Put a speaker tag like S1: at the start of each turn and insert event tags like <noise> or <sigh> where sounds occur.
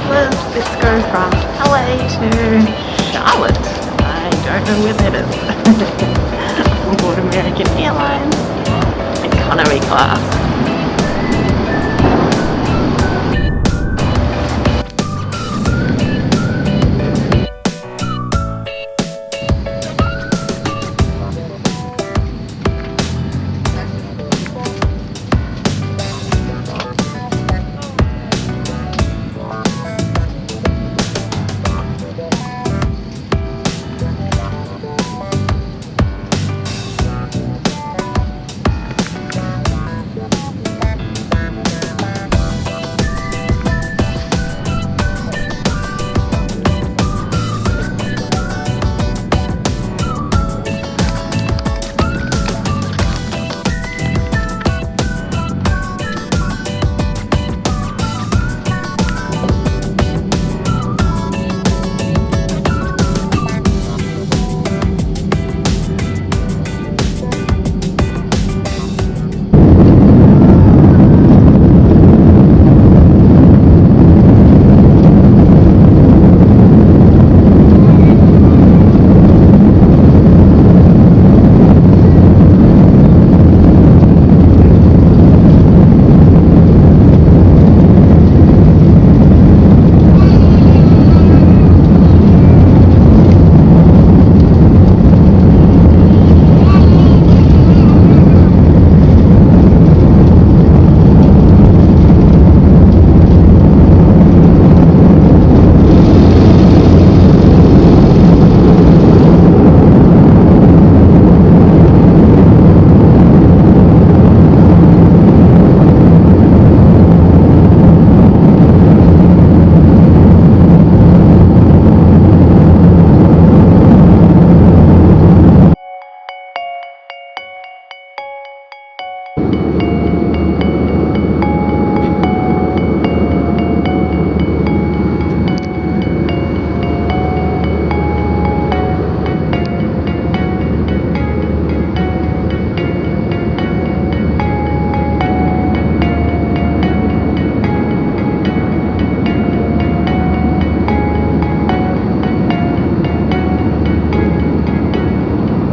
S1: travellers, let's from LA to hmm, Charlotte. I don't know where that is. <laughs> on board American Airlines, economy class.